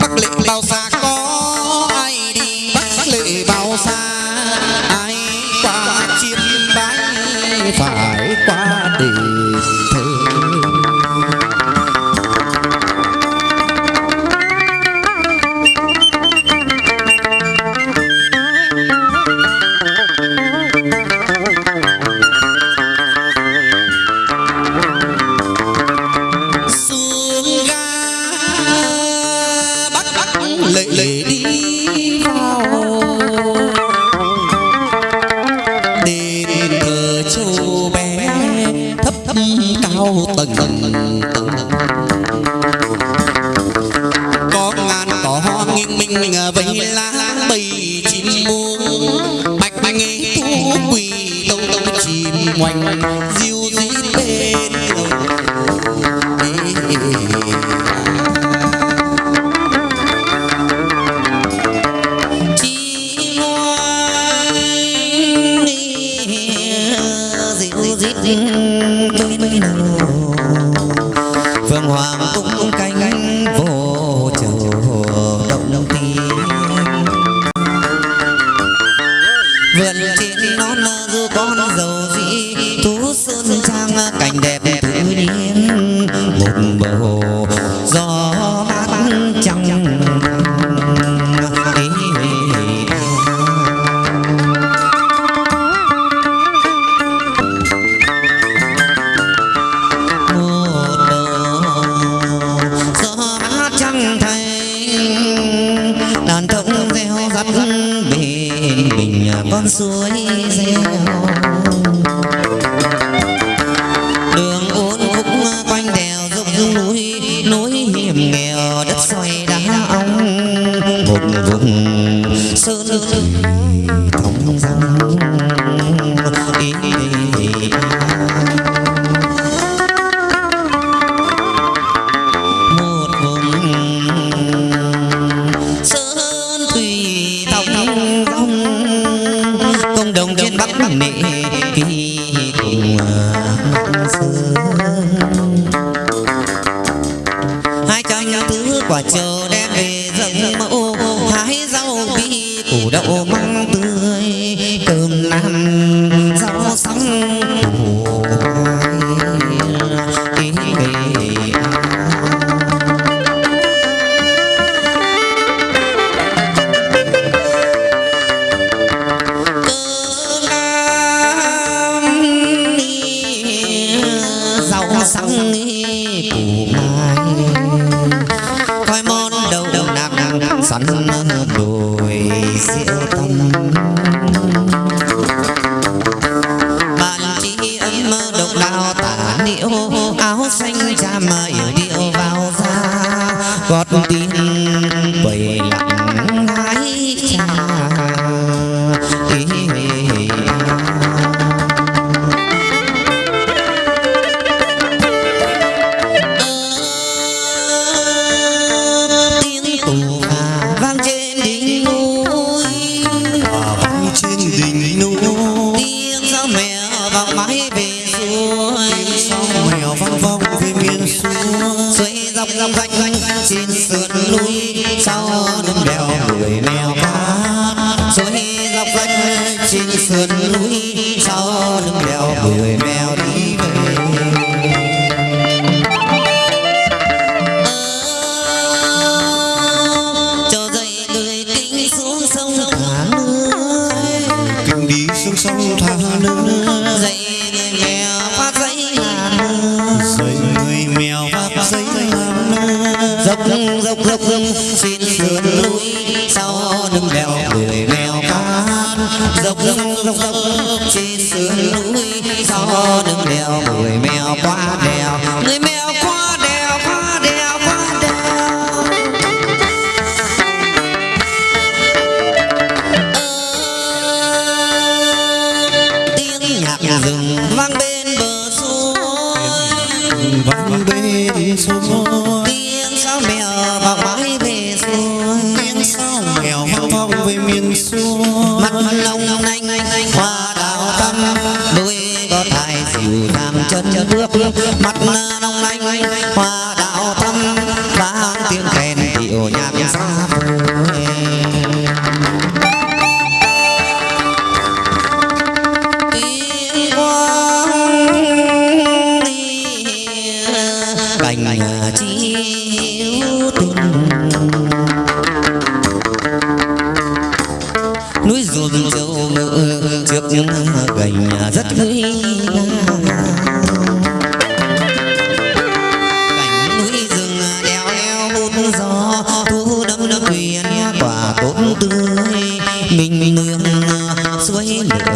bắc lĩnh bao xa sơn thông dong da Satan nhà rừng vang bên bờ suối. Vang bên suối. Tiếng sáo mèo vang mãi về suối. Tiếng sáo mèo vang vọng về miền suối. Mặt lòng anh anh hoa đào tâm đôi có tài dịu làm chân bước bước mắt nở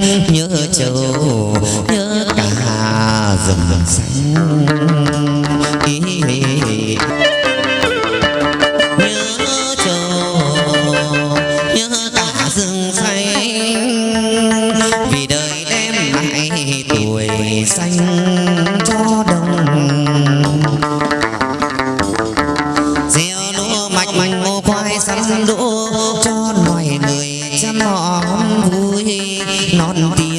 nhớ châu nhớ cả rừng xanh Not nobody.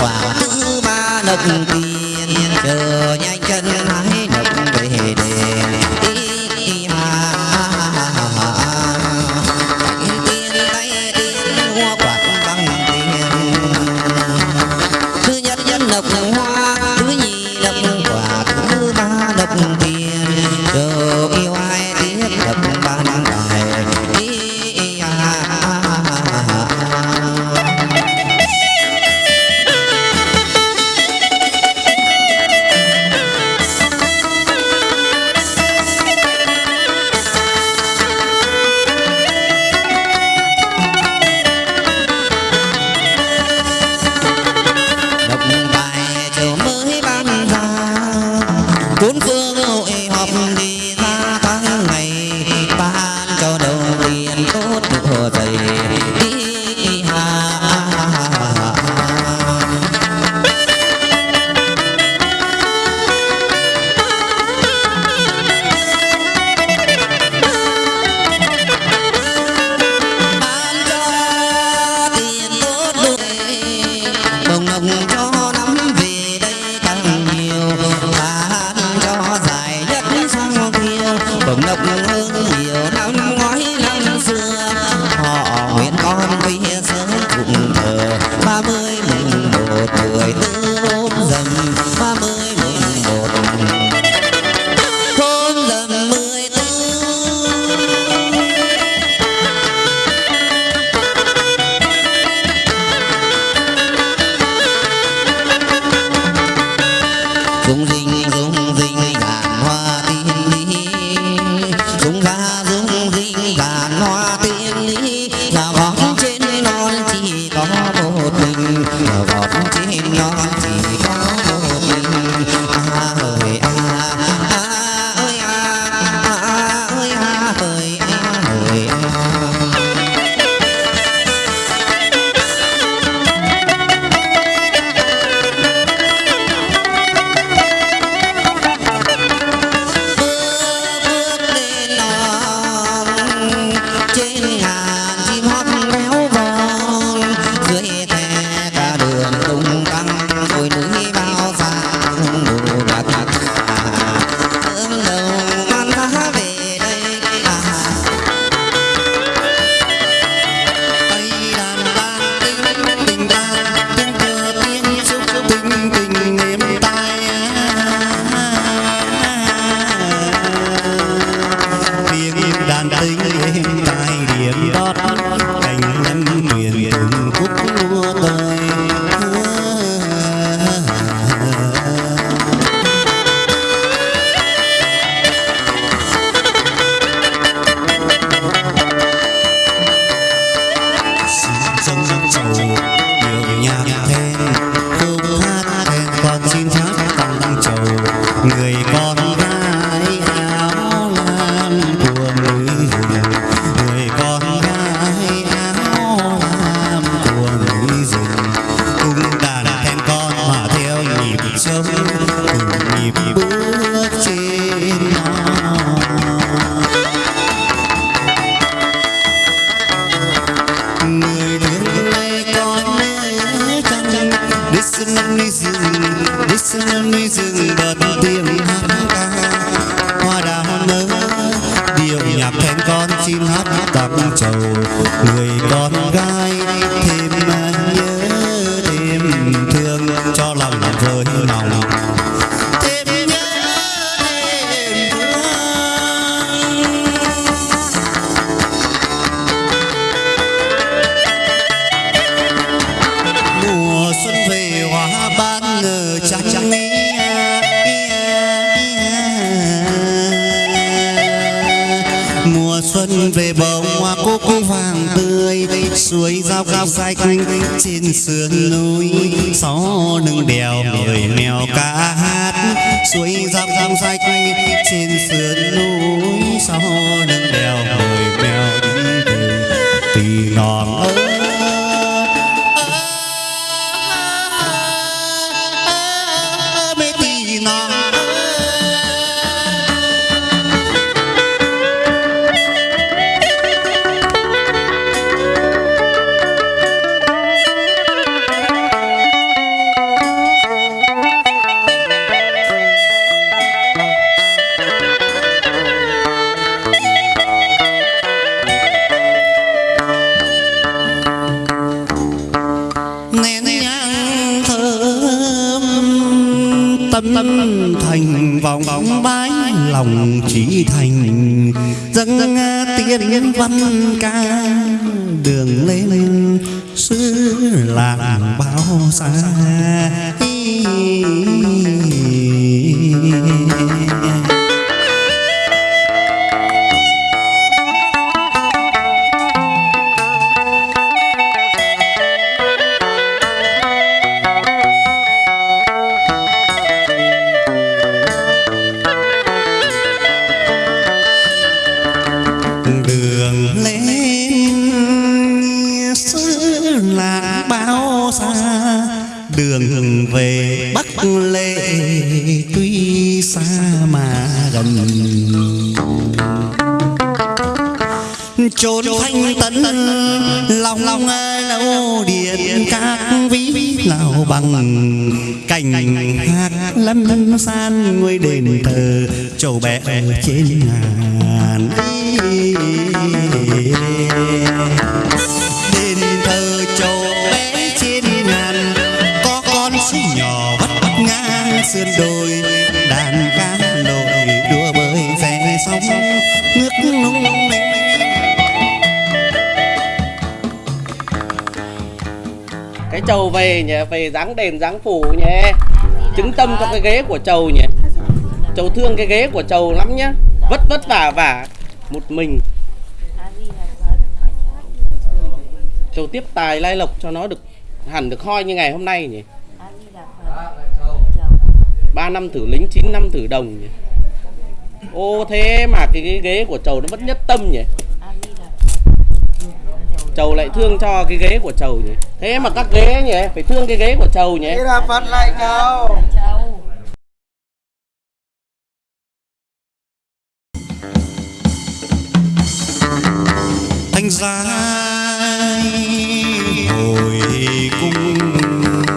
quả ba nập tiền trời xanh trên sườn núi. Gió nâng đèo người mèo ca hát suối rau dòng xanh trên sườn núi. Gió nâng đèo người mèo đi về tì ngọn làng bao xa. Xa đường về bắc lệ, tuy xa mà gần. Trốn thanh tấn lòng lòng lâu điện, các ví nào bằng. Cảnh hát lâm san ngôi đền thờ trầu bé trên ngàn. Sườn đồi đàn ca nổi đua bơi ve sóng, nước lung linh cái trầu về nhỉ, về dáng đền, dáng phủ nhỉ. Chứng tâm cho cái ghế của trầu nhỉ. Trầu thương cái ghế của trầu lắm nhá. Vất vất vả vả. Một mình. Trầu tiếp tài lai lộc cho nó được, hẳn được hoi như ngày hôm nay nhỉ. 3 năm thử lính 9 năm thử đồng nhỉ? Ô thế mà cái, cái ghế của chầu nó vẫn nhất tâm nhỉ? Chầu lại thương cho cái ghế của chầu nhỉ? Thế mà các ghế nhỉ? Phải thương cái ghế của chầu nhỉ? Thế là Phật lại chầu. Thanh giá